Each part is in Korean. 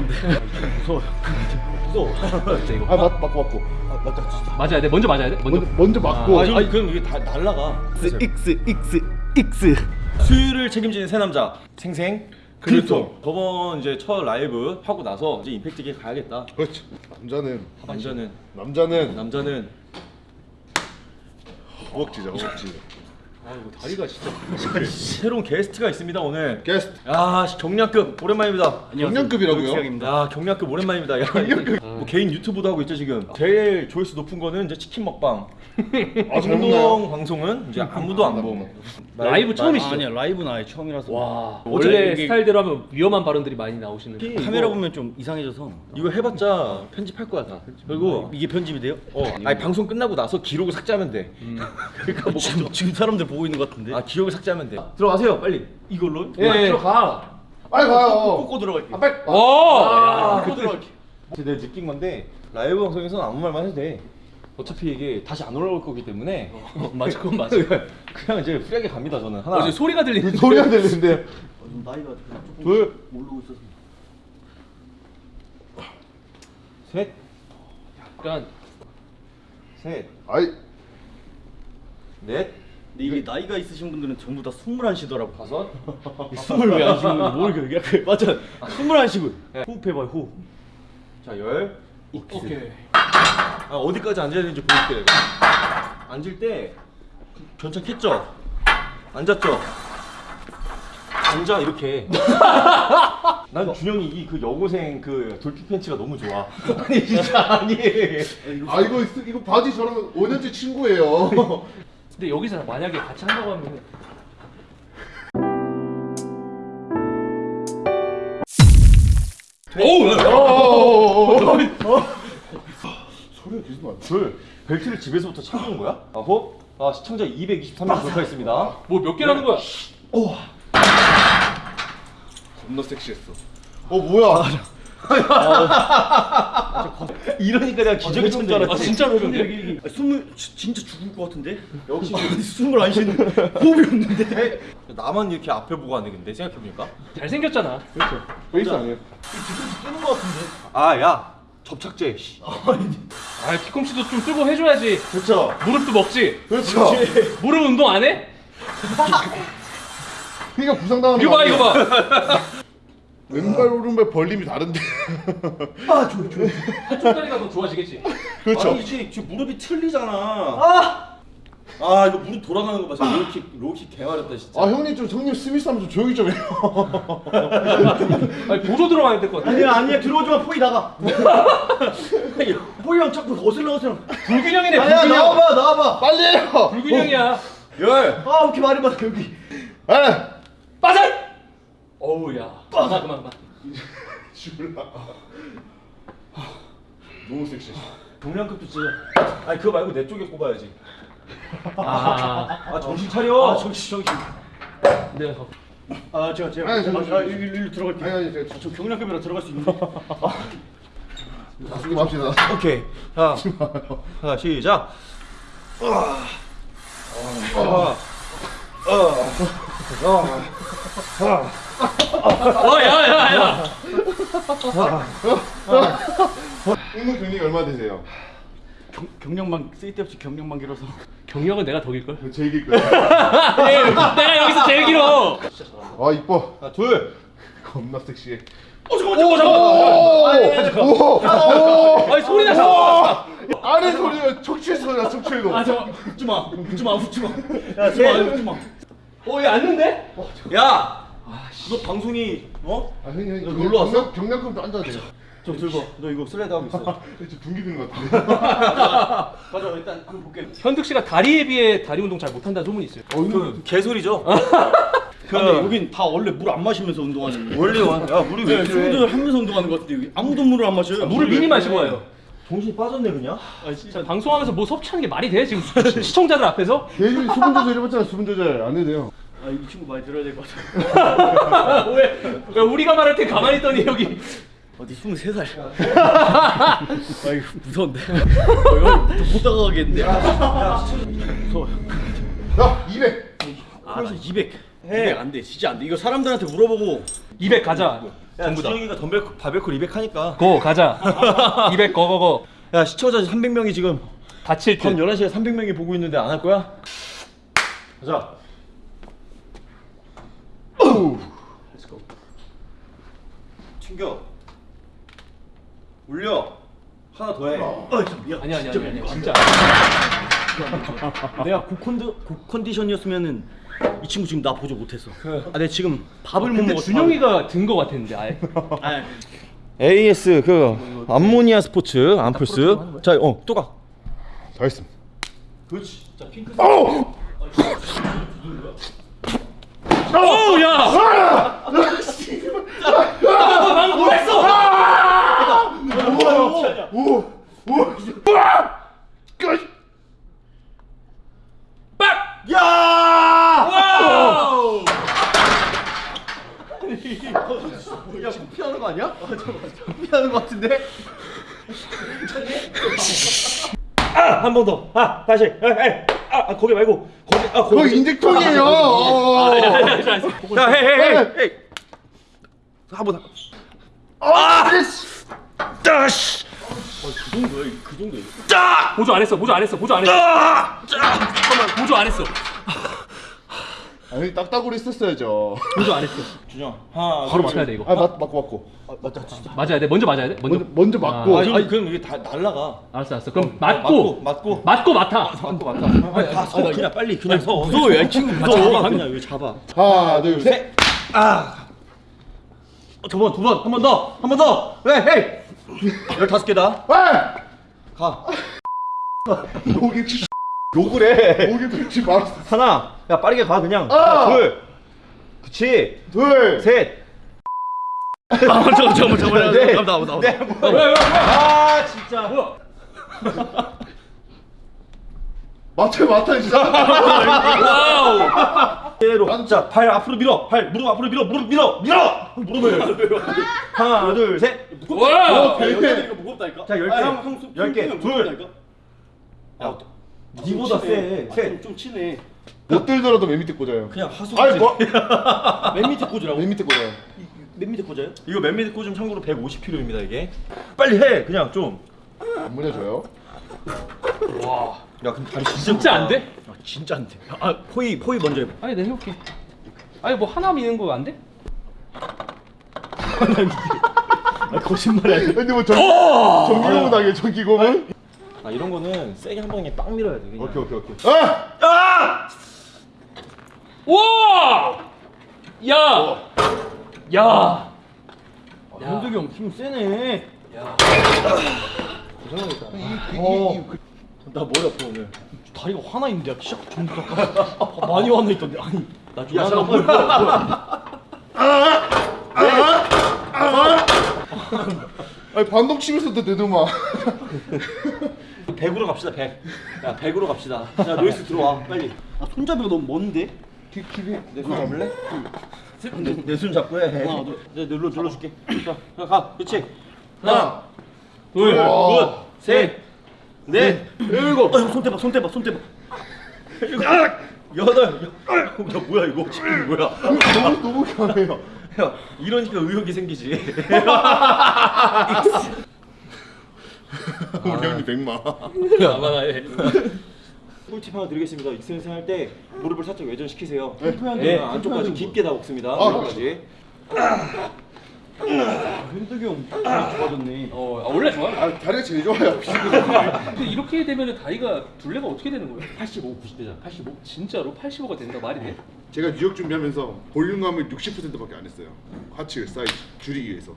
무서운데. 무서워. 무서워. 진짜 이거. 아 맞, 맞고 맞고 아, 맞다. 진짜. 맞아야 돼. 먼저 맞아야 돼. 먼저. 먼저, 먼저 맞고 아, 아니, 그럼 이게 다 날라가. X X X. 수유를 책임지는 새 남자 생생 글통. 저번 이제 첫 라이브 하고 나서 이제 임팩트게 가야겠다. 그렇죠 남자는 남자는 남자는 남자는 허벅지죠 허벅지 아 이거 다리가 진짜. 새로운 게스트가 있습니다 오늘. 게스트 야 경량급 오랜만입니다. 경량급이라고요? 야 경량급 오랜만입니다. 야, 경량급. 뭐 개인 유튜브도 하고 있죠 지금. 제일 조회수 높은 거는 이제 치킨 먹방. 아, 잘 운동 먹나요? 방송은 이제 아무도 안 봄. 라이브 처음이시죠? 아니야 라이브는 아예 처음이라서 와 원래 이게- 스타일대로 하면 위험한 발언들이 많이 나오시는. 카메라 보면 좀 이상해져서 이거 해봤자 편집할 거야 다. 그리고 이게 편집이 돼요? 어, 아니 방송 끝나고 나서 기록을 삭제하면 돼. 그러니까 뭐 지금, 지금 사람들 보고 있는 것 같은데 아 기록을 삭제하면 돼. 들어가세요 빨리. 이걸로? 예. 예. 들어가. 빨리 가요 꽂고 들어갈게 아 빨리 오. 야, 꽂고 들어갈게. 내가 느낀 건데 라이브 방송에서는 아무 말만 해도 돼. 어차피 이게 다시 안 올라올 거기 때문에. 맞아 그건 맞아. 그냥 이제 free하게 갑니다 저는. 하나. 어제 소리가 들리는데. 소리가 들리는데. 나이가 조금 둘. 모르고 있어서. 셋, 약간. 셋, 아이. 넷, 근데 이게 나이가 있으신 분들은 전부 다 숨을 안 쉬더라고. 다섯. 숨을 왜안 쉬는 건지 모르겠어 그 맞아. 숨을 안 쉬고 호흡해봐요 호흡 자 열. 오케이. 아, 어디까지 앉아야 되는지 보여줄게 내가. 앉을 때 괜찮겠죠? 앉았죠? 앉아 이렇게. 난 준영이 이 그 여고생 그 돌피 팬츠가 너무 좋아. 아니 진짜 아니. 아 이거 있- 이거 바지 저랑 5년째 친구예요 근데 여기서 만약에 같이 한다고 하면 어어어어 소리가 계속 나 둘 벨트를 집에서부터 챙겨온 거야? 아홉. 아 시청자 223명 돌파했습니다. 뭐 몇 개라는 거야? 겁나 섹시했어 어 뭐야 이러니까 내가 기적이 친줄아 알았지. 진짜로 해병대? 아, 숨을 지- 진짜 죽을 것 같은데 역시 아니, 숨을 안 쉬는 호흡이 없는데 나만 이렇게 앞에 보고 하네 근데 생각해보니까. 잘생겼잖아. 베이스 아니에요 뜨는 것 같은데 아 야. 접착제. 씨. 아 뒤꿈치도 좀 뜨고 해줘야지. 그렇죠. 무릎도 먹지. 그렇죠 무릎 운동 안 해? 그러니까 부상당하는 이거 거 봐 아니에요? 이거 봐. 왼발 오른발 벌림이 다른데 한쪽 다리가 더 좋아지겠지. 그렇죠 아니 이제 지금 무릎이 틀리잖아. 아. 아 이거 무릎 돌아가는 거 봐. 진짜 로킥 로킥 개마렵다 진짜. 아 형님 좀 형님 스미스 하면 좀 조용히 좀 해요 아니 보조 들어가야 될 것 같아. 아니야 아니야 들어오지 마 포이 나가 포이랑 자꾸 어슬렁 어슬렁 불균형이네 아니야 불균형. 나와봐 나와봐 빨리 해요 불균형이야. 열. 아 이렇게 말이 많아 여기 에 빠져. 어우야. 그만 그만 그만. 죽을라 너무 섹시해 경량급도 진짜. 아니 그거 말고 내 쪽에 꼽아야지. 아. 아 정신 차려. 아 정신 정신 내가 가. 아 제가 제가 아니, 저, 저, 아, 일로, 일로 들어갈게요 아니 아니 제가 저 경량급이라 들어갈 수 있는데 죽지 맙시다 오케이. 자, 자 시작. 어 야 야 야. 운동 경력이 얼마 되세요? 경, 경량만 쓸데없이 경량만 길어서 경력은 내가 덕일 걸. 제 얘기일 거예요 내가 여기서 제일 길어. 아 이뻐 자 둘. 겁나 섹시해 오 잠깐. 오오오 아니 소리 나서. 아래 소리가 척추 소리야 척추에도 아 잠깐 웃지 마 웃지 마 웃지 마 야쟤 웃지 마 어얘 앉는데? 야. 이거 방송이 어? 아 형님 형님 놀러 왔어? 경량, 경량급도 앉아도 돼요 좀 들고. 너 이거 슬라이드 하고 있어. 저 분기 든것 같은데 맞아 일단 그거 볼게 현득 씨가 다리에 비해 다리 운동 잘 못한다는 소문이 있어요. 어, 그 개소리죠. 근데 여긴 다 원래 물 안 마시면서 운동하는 원래 와. 야 물이 왜 네, 필요해? 술을 하면서 운동하는 것 같은데 여기 아무도 물을 안 마셔요 물을 미니 마시고 와요. 정신이 빠졌네 그냥. 아 진짜 자, 방송하면서 뭐 섭취하는 게 말이 돼? 지금 시청자들 앞에서? 대중이 수분 조절 해봤잖아 수분 조절 안 해도 돼요 아 이 친구 많이 들어야 될 것 같아 왜, 왜 우리가 말할 때 가만히 있더니 여기. 어디 23살. 아. 이거 무서운데. 어, 못 다가가겠는데. 무서워 야 200! 아200 200 안 돼. 진짜 안 돼. 이거 사람들한테 물어보고. 200 가자. 야 준영이가 덤벨 바벨콜 200 하니까. 고 가자. 200 고고고 야 시청자 300명이 지금 다칠 밤듯 11시에 300명이 보고 있는데 안 할 거야? 가자 튕겨. 올려. 하나 더해. 아니야 아니야 아니야 아니야. 진짜. 내가 고컨디, 고컨디션이었으면은 이 친구 지금 나 보조 못했어. 아 내가 지금 밥을 못 먹었어. 준영이가 든 거 같았는데 아예. AS 그 암모니아 스포츠 암플스. 자 어 또 가. 잘했습니다. 그렇지. 자 핑크 어 우야 방금 뭘 했어 오, 오, 끝. 빡 야! wow 야, 피하는 거 아니야? 아, 잠깐만. 피하는 거 같은데? 아, 한 번 더. 아, 다시. 아, 아, 아, 거기 말고. 아, 그거. 어. 야, hey, hey, hey. hey. 한 번. 아, 씨. 따시. 그 정도야 보조 안 했어 보조 안 했어 보조 안 했어 아! 잠깐만 보조 안 했어 아니 딱따구리 했었어야죠. 보조 안 했어 준영. 하나. 바로 맞아야 돼 이거 아, 맞, 맞고 맞고. 아, 맞다. 진짜. 맞아야 돼 먼저 맞아야 돼 먼저 먼저 먼저 맞고. 아, 아니, 아니, 그럼 이게 다 날라가. 알았어 알았어 그럼 어, 맞고 맞고. 맞고 맡아 맞고 맞다. 아니, 다 서. 그냥 빨리 그냥 서. 무서워, 야, 친구 무서워. 잡아, 그냥 여기 잡아. 하나, 둘, 셋. 아. 어, 두 번, 두 번, 한 번 더, 한 번 더. 왜, 헤이. 열다섯 개다. 아! 가. 목이 욕을 해. 목이 들지 마. 하나. 야 빠르게 가 그냥. 아! 하나, 둘. 그치. 둘, 셋. 아 잠깐만 잠깐만 잠깐만 넷. 나온다 나온다 네. 왜, 왜, 왜? 아 진짜. 뭐야 마트 마트 진짜. wow 대로. 자, 발 앞으로 밀어. 발 무릎 앞으로 밀어. 무릎 밀어. 밀어. 무릎을. 하나, 둘, 셋. wow 네. 무겁다니까. 자, 열 개. 열 개. 둘. 야, 니보다 세. 셋. 좀 치네. 못 들더라도 맨 밑에 꽂아요. 그냥 하수. 아니 뭐? 맨 밑에 꽂으라고. 맨 밑에 꽂아요. 맨 밑에 꽂아요? 이거 맨 밑에 꽂으면 참고로 150kg입니다 이게. 빨리 해. 그냥 좀. 안 물려줘요. 와 야, 근데 다리 진짜 진짜. 안 돼? 아, 진짜 안 돼. 아, 포이 포이 먼저 해. 아니 내가 해볼게 아니 뭐 하나 미는 거 안 돼? 아, 거짓말이야. 근데 뭐 전, 어! 전기고문 하게 전기고문? 아, 이런 거는 세게 한 방에 빵 밀어야 돼. 그냥. 오케이 오케이 오케이. 아! 아! 와! 야! 야! 현석이 형힘 세네. 야. 어. 나 머리 아파 오늘. 다리가 화나 있는데 야, 시작 전부터 많이 화나 있던데. 아니 나 야, 조만간 잠깐만. 아니 반동 치면서도 내도마. 100으로 갑시다. 100. 야, 100으로 갑시다. 야, 노이스 들어와. 빨리. 아, 손잡이가 너무 먼데. 킥킥이. 내손 잡을래? 내손 잡고 해. 하나, 둘. 내가 눌러 눌러 줄게. 자, 가, 가. 그렇지. 하나, 둘. 셋. 넷. 일곱. 아, 형, 손 대봐. 손 대봐. 손 대봐. 일곱. 여덟. 여- 야, 뭐야 이거? 지금 뭐야? 너무 너무 강해요. 야, 이러니까 의욕이 생기지. 우리 형님 백마. 아마나 해. 꿀팁 하나 드리겠습니다. extension 할 때 무릎을 살짝 외전시키세요. 네. 네, 안쪽까지 깊게 다 먹습니다. 아, 안쪽까지. 현석이 형 좋아졌네. 어, 아, 원래 좋아요. 아 다리가 제일 좋아요. 근데 이렇게 되면 다리가 둘레가 어떻게 되는 거예요? 85, 90대잖아. 85. 진짜로 85가 된다 말이 돼? 제가 뉴욕 준비하면서 볼륨감을 60%밖에 안 했어요. 하체 사이즈 줄이기 위해서.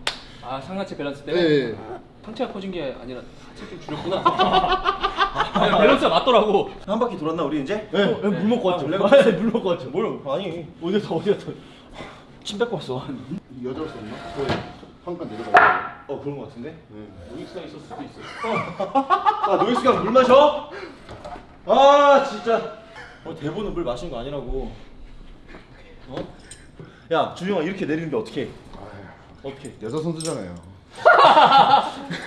아 상하체 밸런스 네. 때문에 상체가 커진 게 아니라 하체 좀 줄였구나. 아, 밸런스가 맞더라고. 한 바퀴 돌았나 우리 이제? 네. 어, 물 먹고 왔죠. 아, 물 먹고 왔죠. 뭘? 아니. 어디서 어디서. 침 뱉고 왔어. 여자로 썼나? 네. 한칸 내려가요. 어 그런 거 같은데? 네. 노이스가 있을 수도 있어. 아 노이스가 물 마셔? 아 진짜. 어 대본은 물 마신 거 아니라고. 어? 야 준영아 이렇게 내리는데 어떻게? 어떻게? 여자 선수잖아요.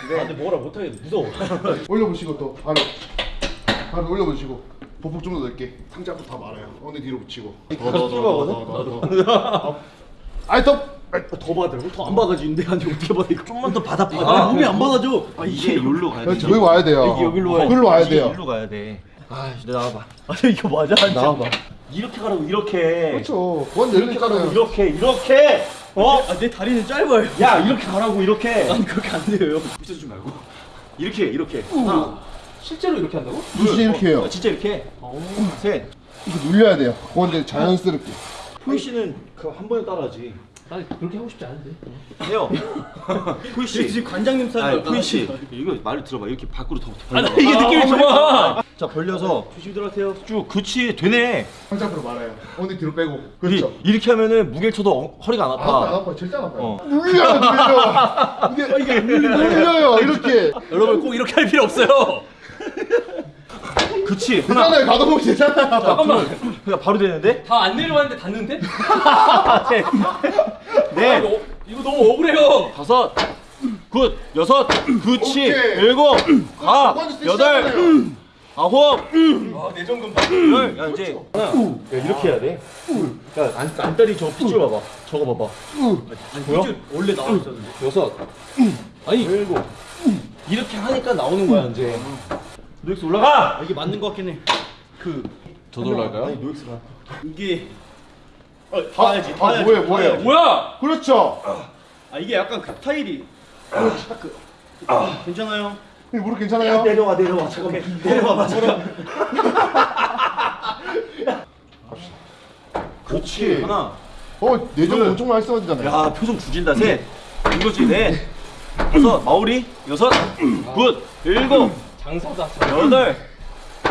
네. 근데 뭐라 못하겠어. 무서워. 올려보시고 또 바로 바로 올려보시고 보폭 좀 더 넓게 상자부터 다 말아요. 엉덩이 뒤로 붙이고. 가서 들어가거든? 아이 더 더 받으라고? 더안 받아지는데 아니 어떻게 받아 이거? 좀만 더 받아 아, 몸이 안 받아줘. 아 이게 여기로 가야 돼 여기 와야 돼요. 여기, 여기로 와야 여기로 와야 돼요. 일로 가야 돼. 아, 이제 나와봐. 아니 이거 맞아? 나와봐. 이렇게 가라고 이렇게. 그렇죠. 원 이렇게 가라고. 이렇게 이렇게. 어? 아, 내 다리는 짧아요. 야 이렇게 가라고 이렇게. 아니 그렇게 안 돼요. 붙여주지 말고. 이렇게 이렇게. 하나. 실제로 이렇게 한다고? 진짜 이렇게 해요. 어, 진짜 이렇게. 셋. 이거 눌려야 돼요. 그건데 자연스럽게. 포이 씨는 그 한 번에 따라하지. 나 그렇게 하고 싶지 않은데. 해요. 포이 씨. 지금 관장님 아니, 사는 포이 씨. 이거 말을 들어봐. 이렇게 밖으로 더 아, 나 벌려. 이게 느낌이 좋아. 자 벌려서 조심 들어가세요. 쭉 그치 되네. 한장으로 말아요. 언니 뒤로 빼고. 이- 그렇죠. 이 렇게 하면은 무게를 쳐도 어- 허리가 안 아파, 안 아파. 아파. 절대 안 아파요. 어. 눌려요, 눌려. 이게 이게 눌려요, 이렇게. 여러분 꼭 이렇게 할 필요 없어요. 그치 하나. 되잖아요. 가둬보면 되잖아요. 잠깐만. 그냥 바로 되는데. 다 안 내려왔는데 닿는데? 네. 아, 네. 이거, 이거 너무 억울해요. 다섯, good, 여섯, 그치. 일곱, 가, 그건 여덟. 아홉, 아, 내전근 받. 열. 야 이제 하나. 야, 이렇게 해야 돼. 야 안, 안다리 저거 핏줄 봐봐. 저거 봐봐. 아니? 핏줄 원래 나와 있었는데. 여섯, 아니 일곱. 이렇게 하니까 나오는 거야 이제. 노익스 올라가. 아, 이게 맞는 것 같긴 해. 그 저도 올라갈까요? 아니 노익스가. 이게 어, 다 해야지. 다 아, 해야지. 뭐예요, 다 뭐예요? 뭐야? 그렇죠. 아 이게 약간 그 타일이 딱그 괜찮아요? 이 무릎 괜찮아요? 내려와 내려와 잠깐만 내려와봐 잠깐. 그렇지. 하나. 어, 내전 엄청 많이 써야 되잖아요. 야 표정 죽인다 셋 이거지 넷 다섯 마우리 여섯 good 일곱 장사다. 여덟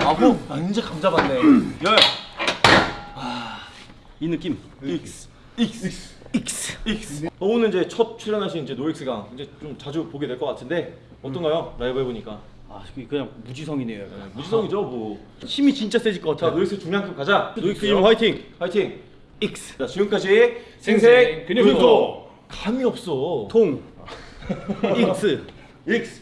아홉. 아 이제 감 잡았네. 열. 이 느낌. X. X. X. 어, 오늘 이제 첫 출연하신 이제 노엑스가 이제 좀 자주 보게 될 것 같은데 어떤가요? 라이브 해보니까. 아 그냥 무지성이네요. 네, 무지성이죠 뭐. 힘이 진짜 세질 것자 같아. 노엑스 중량급 가자. 노익스 님 화이팅. 화이팅. X. 자 지금까지 생생. 근육도 감이 없어. 통. 익스. X